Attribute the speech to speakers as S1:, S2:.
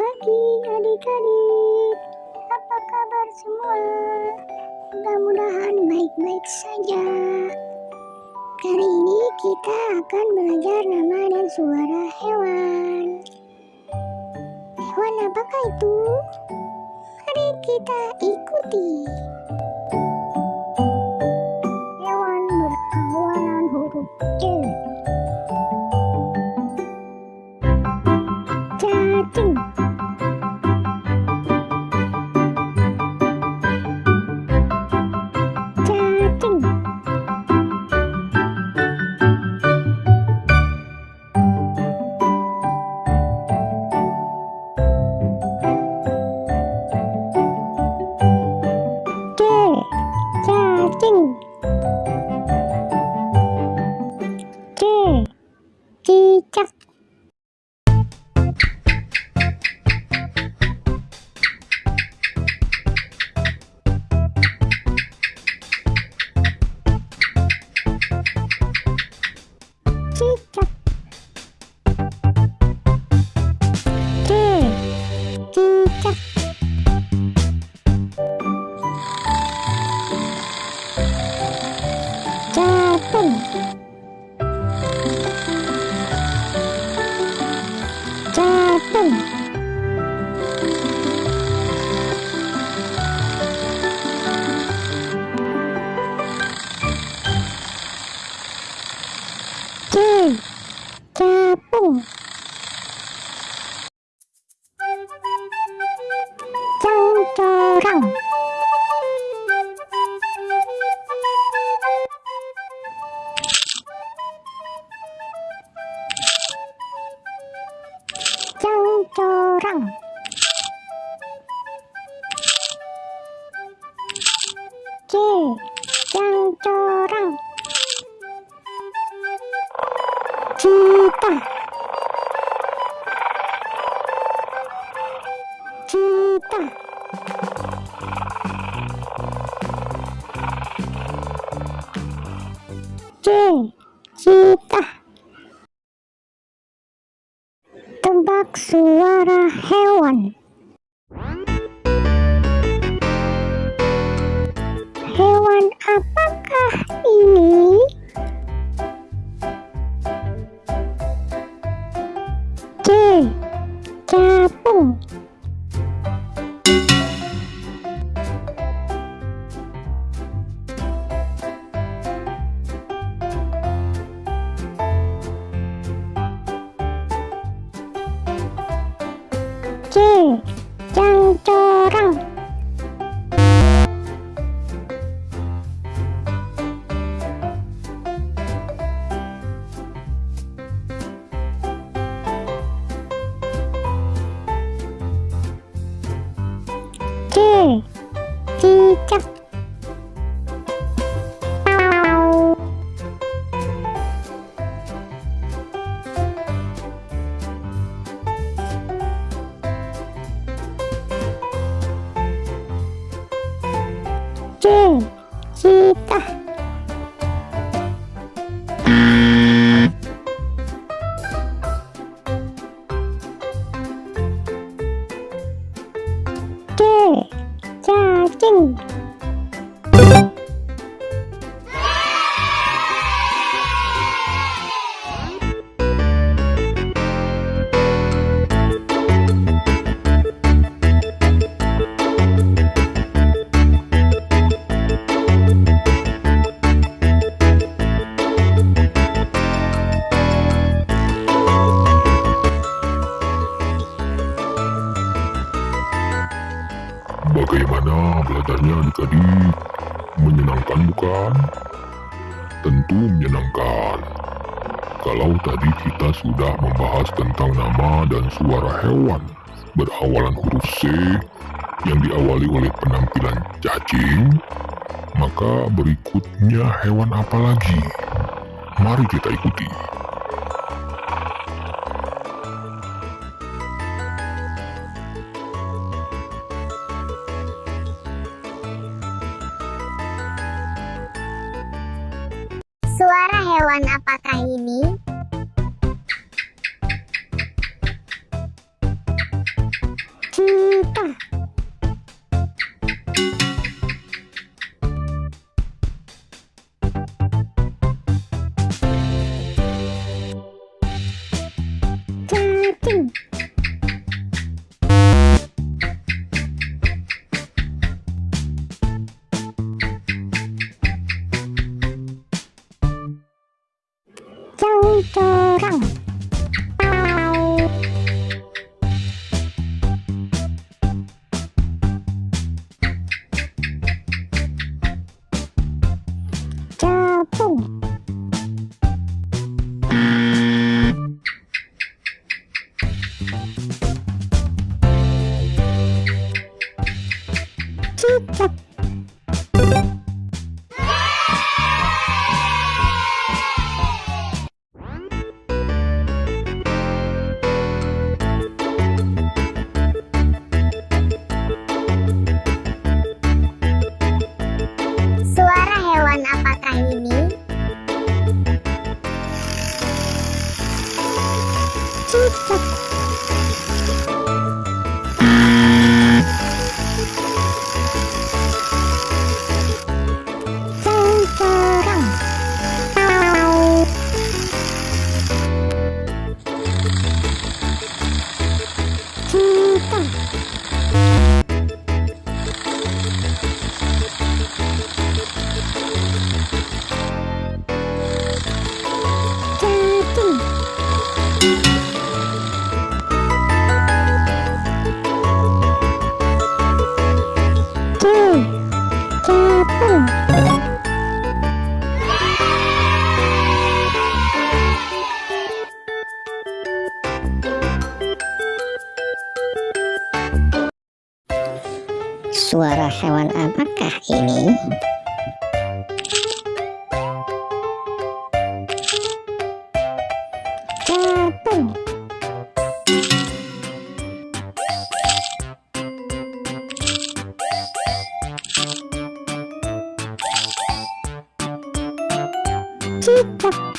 S1: pagi adik-adik Apa kabar semua? Mudah-mudahan baik-baik saja Kali ini kita akan belajar nama dan suara hewan Hewan apakah itu? Mari kita ikuti C tebak suara hewan. Hewan apakah ini? C. Capung 干 C.
S2: Bagaimana belajarnya adik-adik? Menyenangkan bukan? Tentu menyenangkan. Kalau tadi kita sudah membahas tentang nama dan suara hewan berawalan huruf C yang diawali oleh penampilan cacing, maka berikutnya hewan apa lagi? Mari kita ikuti.
S1: Suara hewan apakah ini? Centang. Centang. Tchau. Suara hewan apakah ini? Capung. Cicak.